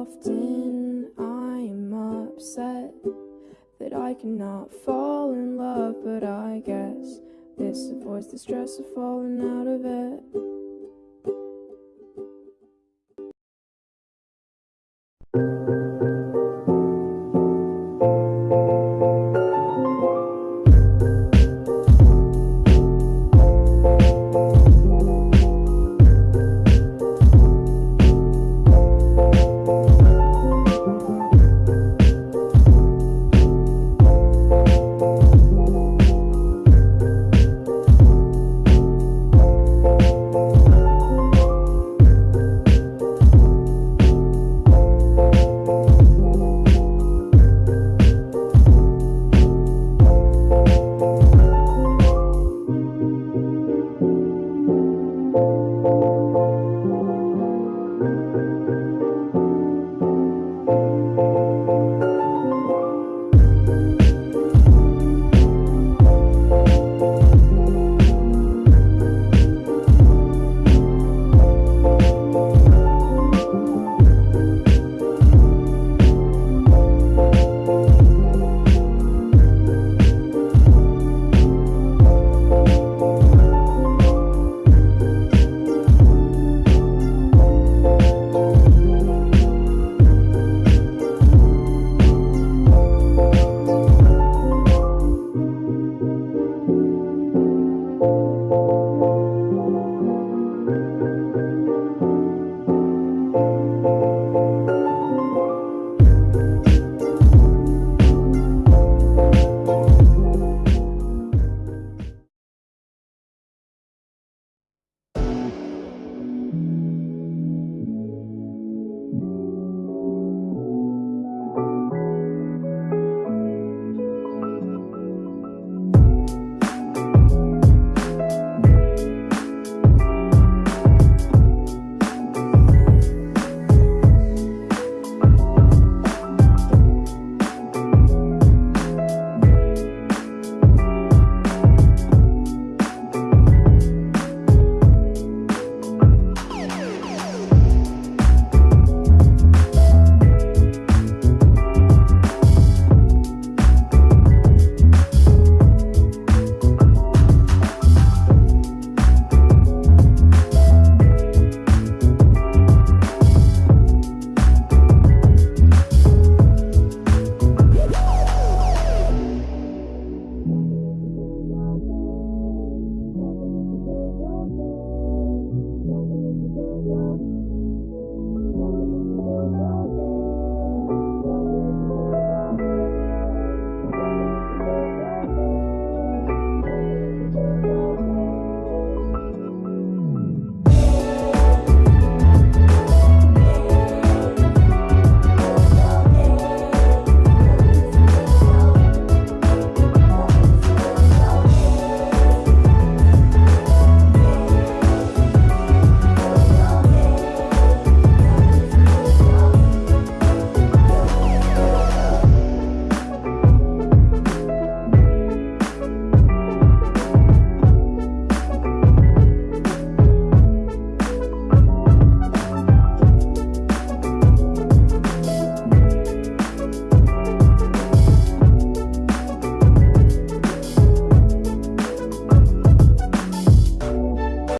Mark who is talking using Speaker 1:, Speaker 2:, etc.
Speaker 1: Often I'm upset that I cannot fall in love, but I guess this avoids the stress of falling out of it.